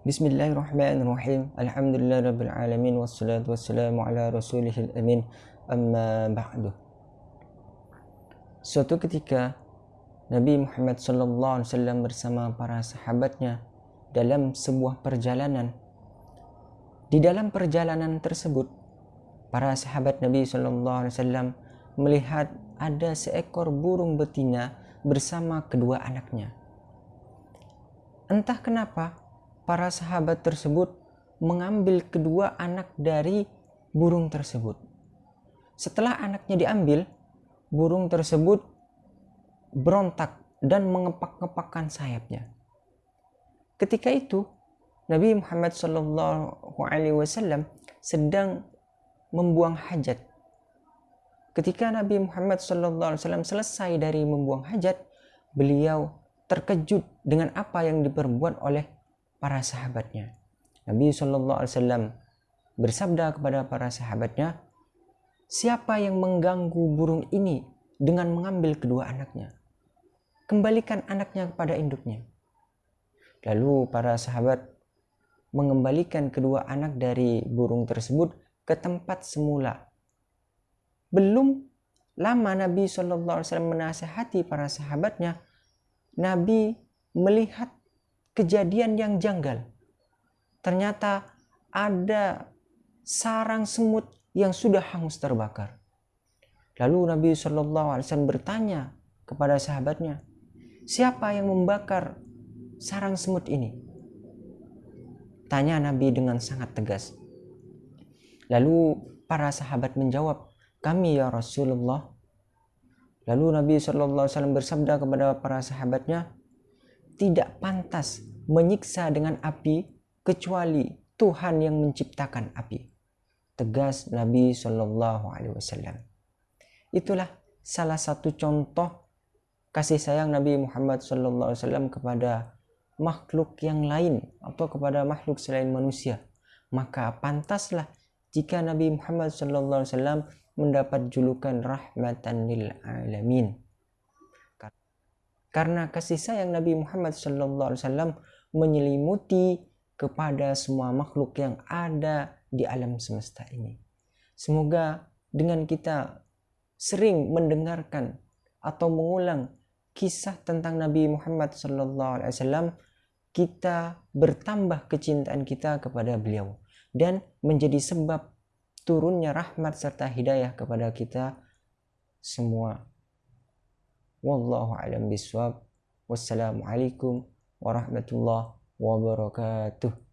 Bismillahirrahmanirrahim. Alhamdulillah rabbil alamin wassalatu wassalamu ala rasulihil amin. Amma ba'du. Suatu ketika Nabi Muhammad sallallahu alaihi wasallam bersama para sahabatnya dalam sebuah perjalanan. Di dalam perjalanan tersebut, para sahabat Nabi sallallahu alaihi wasallam melihat ada seekor burung betina bersama kedua anaknya. Entah kenapa para sahabat tersebut mengambil kedua anak dari burung tersebut. Setelah anaknya diambil, burung tersebut berontak dan mengepak-ngepakkan sayapnya. Ketika itu, Nabi Muhammad SAW sedang membuang hajat. Ketika Nabi Muhammad SAW selesai dari membuang hajat, beliau terkejut dengan apa yang diperbuat oleh para sahabatnya. Nabi Shallallahu Alaihi Wasallam bersabda kepada para sahabatnya, siapa yang mengganggu burung ini dengan mengambil kedua anaknya? Kembalikan anaknya kepada induknya. Lalu para sahabat mengembalikan kedua anak dari burung tersebut ke tempat semula. Belum lama Nabi Shallallahu Alaihi Wasallam menasehati para sahabatnya, Nabi melihat kejadian yang janggal. Ternyata ada sarang semut yang sudah hangus terbakar. Lalu Nabi Wasallam bertanya kepada sahabatnya, siapa yang membakar sarang semut ini? Tanya Nabi dengan sangat tegas. Lalu para sahabat menjawab, kami ya Rasulullah. Lalu Nabi Wasallam bersabda kepada para sahabatnya, tidak pantas menyiksa dengan api kecuali Tuhan yang menciptakan api. Tegas Nabi Shallallahu Alaihi Wasallam. Itulah salah satu contoh kasih sayang Nabi Muhammad Shallallahu Alaihi Wasallam kepada makhluk yang lain atau kepada makhluk selain manusia. Maka pantaslah jika Nabi Muhammad Shallallahu Alaihi Wasallam mendapat julukan rahmatan lil alamin. Karena kasih sayang Nabi Muhammad SAW menyelimuti kepada semua makhluk yang ada di alam semesta ini. Semoga dengan kita sering mendengarkan atau mengulang kisah tentang Nabi Muhammad SAW, kita bertambah kecintaan kita kepada beliau dan menjadi sebab turunnya rahmat serta hidayah kepada kita semua والله أعلم بالصواب. والسلام عليكم ورحمة الله وبركاته.